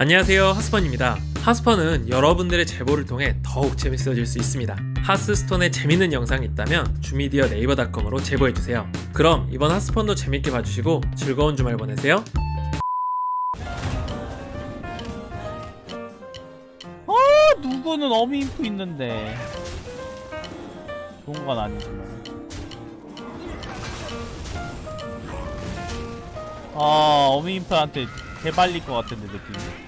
안녕하세요 하스펀입니다. 하스펀은 여러분들의 제보를 통해 더욱 재밌어질 수 있습니다. 하스스톤에 재밌는 영상이 있다면 주미디어 네이버닷컴으로 제보해주세요. 그럼 이번 하스펀도 재밌게 봐주시고 즐거운 주말 보내세요. 어 누구는 어미 인프 있는데. 좋은 건 아니지만. 아 어미 인프한테 개발릴 것 같은데 느낌이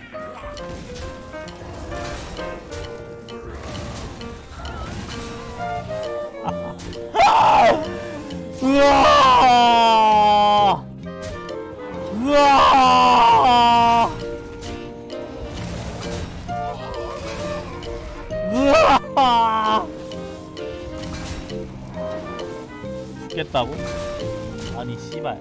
우와 우와 우와 죽겠다고? 아니 씨발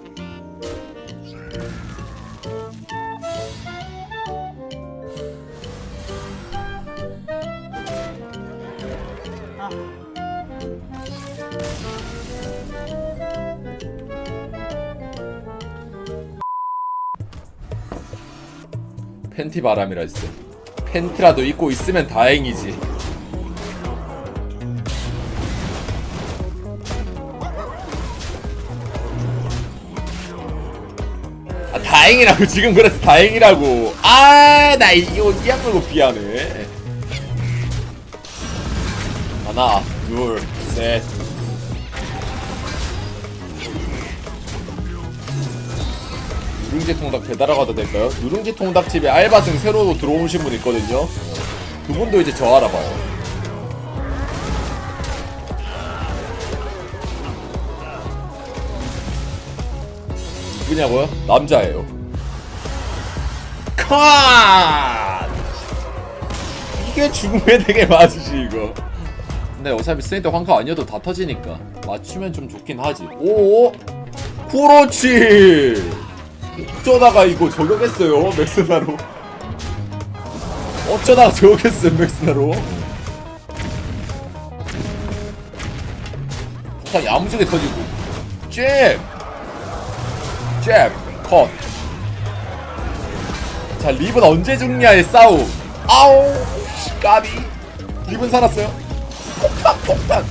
아. 팬티 바람이라 했어. 팬티라도 입고 있으면 다행이지. 아 다행이라고 지금 그래서 다행이라고. 아 나 이거 이악물고 비하네. 하나, 둘, 셋. 누룽지 통닭 배달하고 가도 될까요? 누룽지 통닭집에 알바생 새로 들어오신 분 있거든요. 그분도 이제 저 알아봐요. 누구냐고요? 남자예요. 컷! 이게 죽음의 되게 맞으시 이거. 근데 어차피 스네이트 황카 아니어도 다 터지니까 맞추면 좀 좋긴 하지. 오, 그렇지. 어쩌다가 이거 저격했어요 맥스나로? 어쩌다가 저격했어요 맥스나로? 폭탄 야무지게 터지고. 잽 잽 컷 자 립은 언제 죽냐의 싸움. 아우 씨, 까비. 립은 살았어요. 폭탄 폭탄.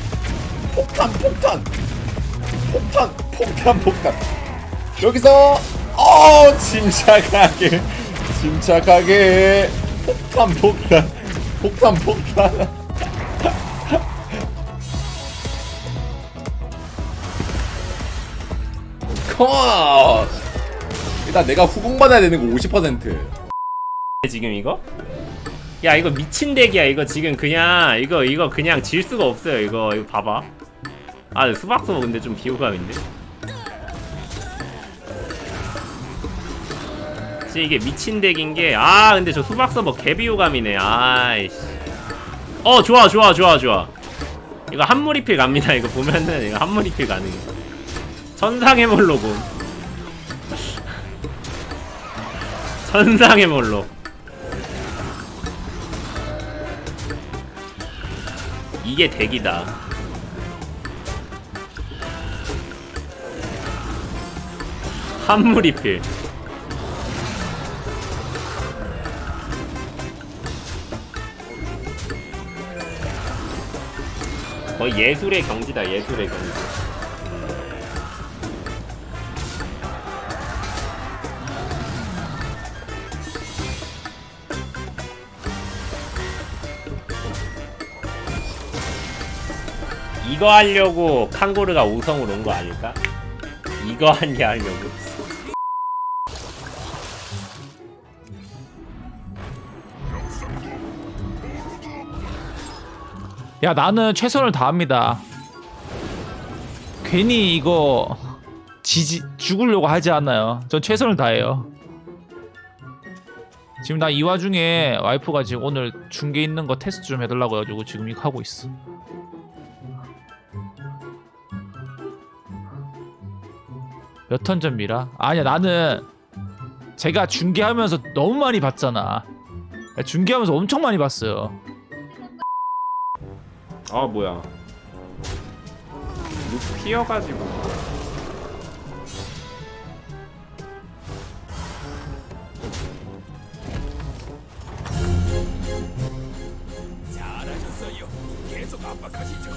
폭탄 폭탄. 폭탄 폭탄 폭탄. 여기서 어 침착하게. 침착하게. 폭탄 폭탄. 폭탄 폭탄. 컷 일단 내가 후공 받아야 되는 거 50% 지금 이거? 야 이거 미친 덱이야. 이거 지금 그냥 이거 이거 그냥 질 수가 없어요. 이거 이거 봐봐. 아 수박소 근데 좀 비호감인데 진짜 이게 미친 덱인 게 아 근데 저 수박 서버 개비호감이네. 아이씨. 어 좋아 좋아 좋아 좋아. 이거 한무리필 갑니다. 이거 보면은 이거 한무리필 가능 천상의 몰로군 천상의 몰로. 이게 덱이다. 한무리필 거의 예술의 경지다 예술의 경지 이거 하려고 칸고르가 5성으로 온 거 아닐까? 이거 한 게 하려고 야 나는 최선을 다합니다. 괜히 이거 지지 죽으려고 하지 않아요. 전 최선을 다해요. 지금 나 이 와중에 와이프가 지금 오늘 중계 있는 거 테스트 좀 해달라고 해가지고 지금 이거 하고 있어. 몇 턴 전미라? 아니야 나는 제가 중계하면서 너무 많이 봤잖아. 중계하면서 엄청 많이 봤어요. 아 뭐야. 룩 피어가지고. 잘하셨어요. 계속 압박하시죠.